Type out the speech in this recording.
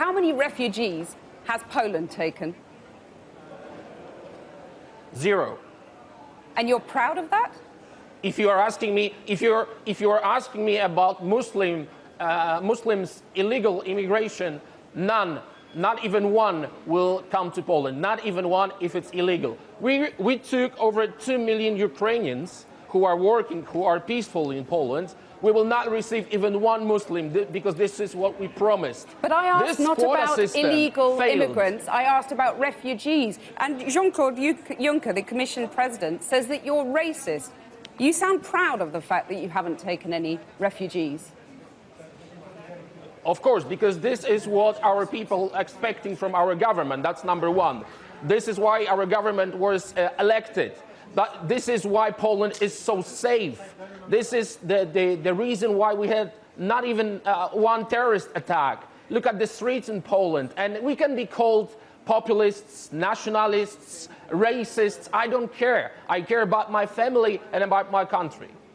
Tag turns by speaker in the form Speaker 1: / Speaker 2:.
Speaker 1: How many refugees has Poland taken?
Speaker 2: Zero.
Speaker 1: And you're proud of that?
Speaker 2: If you are asking me, if you're, if you are asking me about Muslim, uh, Muslims illegal immigration, none, not even one will come to Poland. Not even one if it's illegal. We, we took over 2 million Ukrainians who are working, who are peaceful in Poland. We will not receive even one Muslim because this is what we promised.
Speaker 1: But I asked
Speaker 2: this
Speaker 1: not about illegal
Speaker 2: failed.
Speaker 1: immigrants, I asked about refugees. And Jean-Claude Juncker, the Commission President, says that you're racist. You sound proud of the fact that you haven't taken any refugees.
Speaker 2: Of course, because this is what our people are expecting from our government. That's number one. This is why our government was uh, elected. But this is why Poland is so safe. This is the, the, the reason why we had not even uh, one terrorist attack. Look at the streets in Poland, and we can be called populists, nationalists, racists. I don't care. I care about my family and about my country.